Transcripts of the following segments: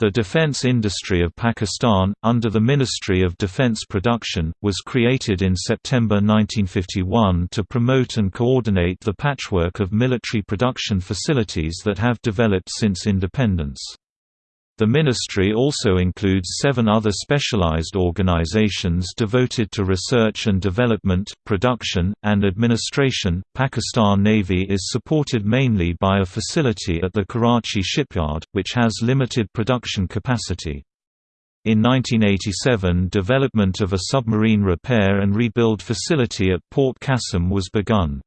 The defense industry of Pakistan, under the Ministry of Defense Production, was created in September 1951 to promote and coordinate the patchwork of military production facilities that have developed since independence. The ministry also includes seven other specialized organizations devoted to research and development, production, and administration. Pakistan Navy is supported mainly by a facility at the Karachi shipyard, which has limited production capacity. In 1987 development of a submarine repair and rebuild facility at Port Qasim was begun.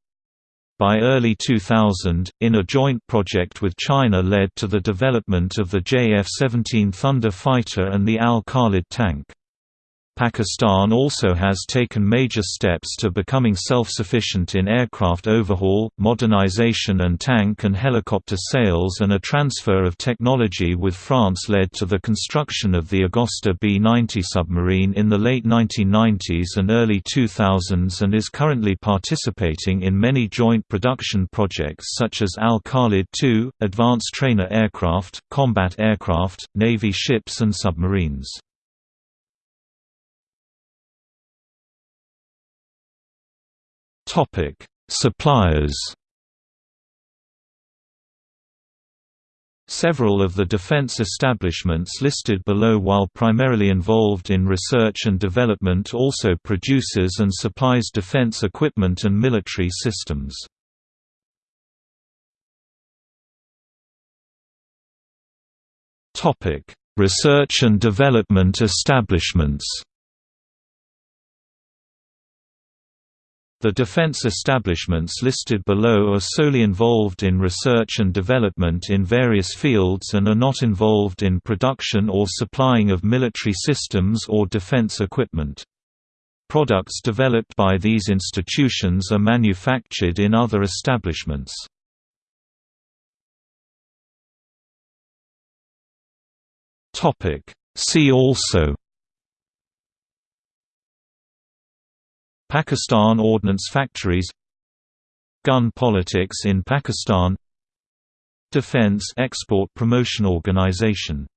By early 2000, in a joint project with China led to the development of the JF-17 Thunder fighter and the Al-Khalid tank. Pakistan also has taken major steps to becoming self-sufficient in aircraft overhaul, modernization and tank and helicopter sales and a transfer of technology with France led to the construction of the Agosta B-90 submarine in the late 1990s and early 2000s and is currently participating in many joint production projects such as Al-Khalid II, advanced trainer aircraft, combat aircraft, Navy ships and submarines. Topic: Suppliers. Several of the defense establishments listed below while primarily involved in research and development also produces and supplies defense equipment and military systems. Research and development establishments The defense establishments listed below are solely involved in research and development in various fields and are not involved in production or supplying of military systems or defense equipment. Products developed by these institutions are manufactured in other establishments. See also Pakistan Ordnance Factories Gun politics in Pakistan Defense Export Promotion Organization